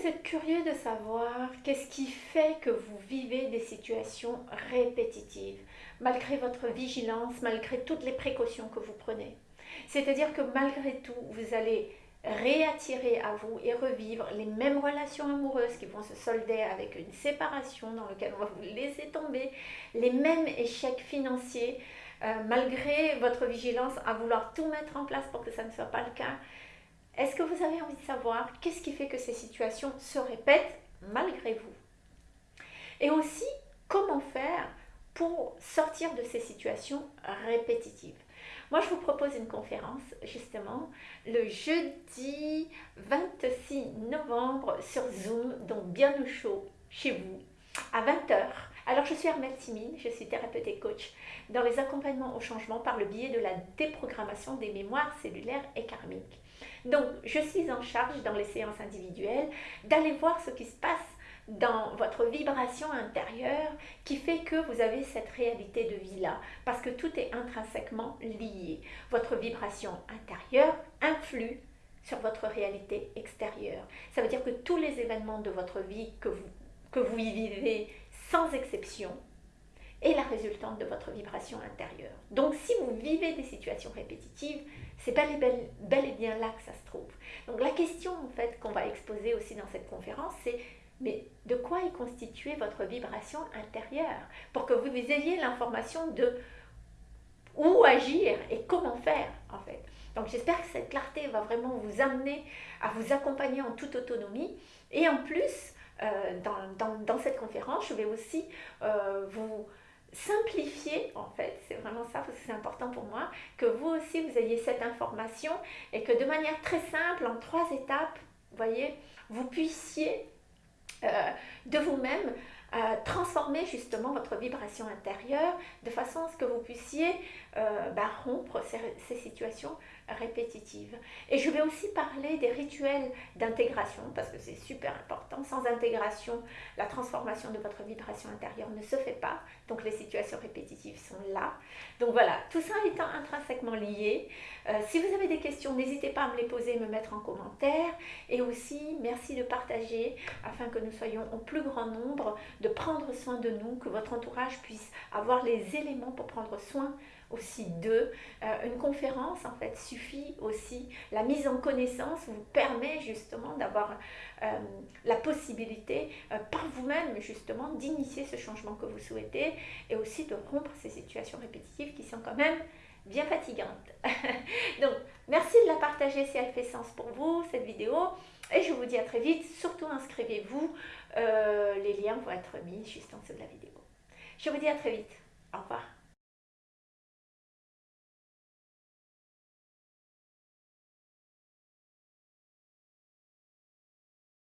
vous êtes curieux de savoir qu'est-ce qui fait que vous vivez des situations répétitives, malgré votre vigilance, malgré toutes les précautions que vous prenez. C'est-à-dire que malgré tout, vous allez réattirer à vous et revivre les mêmes relations amoureuses qui vont se solder avec une séparation dans laquelle on va vous laisser tomber, les mêmes échecs financiers, euh, malgré votre vigilance à vouloir tout mettre en place pour que ça ne soit pas le cas. Est-ce que vous avez envie de savoir qu'est-ce qui fait que ces situations se répètent malgré vous? Et aussi, comment faire pour sortir de ces situations répétitives? Moi, je vous propose une conférence justement le jeudi 26 novembre sur Zoom, donc bien au chaud chez vous, à 20h. Alors, je suis Armelle Timine, je suis thérapeute et coach dans les accompagnements au changement par le biais de la déprogrammation des mémoires cellulaires et karmiques. Donc, je suis en charge dans les séances individuelles d'aller voir ce qui se passe dans votre vibration intérieure qui fait que vous avez cette réalité de vie-là. Parce que tout est intrinsèquement lié. Votre vibration intérieure influe sur votre réalité extérieure. Ça veut dire que tous les événements de votre vie que vous, que vous vivez sans exception est la résultante de votre vibration intérieure. Donc si vous vivez des situations répétitives, c'est bel, bel et bien là que ça se trouve. Donc la question en fait qu'on va exposer aussi dans cette conférence, c'est mais de quoi est constituée votre vibration intérieure? Pour que vous ayez l'information de où agir et comment faire en fait. Donc j'espère que cette clarté va vraiment vous amener à vous accompagner en toute autonomie et en plus euh, dans, cette conférence je vais aussi euh, vous simplifier en fait, c'est vraiment ça parce que c'est important pour moi, que vous aussi vous ayez cette information et que de manière très simple, en trois étapes, voyez, vous puissiez euh, de vous-même, euh, transformer justement votre vibration intérieure de façon à ce que vous puissiez euh, bah, rompre ces, situations répétitives. Et je vais aussi parler des rituels d'intégration parce que c'est super important. Sans intégration, la transformation de votre vibration intérieure ne se fait pas. Donc les situations répétitives sont là. Donc voilà, tout ça étant intrinsèquement lié. Euh, si vous avez des questions, n'hésitez pas à me les poser, me mettre en commentaire. Et aussi, merci de partager afin que nous soyons au plus grand nombre, de prendre soin de nous, que votre entourage puisse avoir les éléments pour prendre soin aussi d'eux. Euh, une conférence, en fait, suffit aussi. La mise en connaissance vous permet justement d'avoir euh, la possibilité euh, par vous-même, justement, d'initier ce changement que vous souhaitez et aussi de rompre ces situations répétitives qui sont quand même bien fatigantes. Donc, merci de la partager si elle fait sens pour vous, cette vidéo. Et je vous dis à très vite. Surtout, inscrivez-vous. les liens vont être mis juste en dessous de la vidéo. Je vous dis à très vite. Au revoir.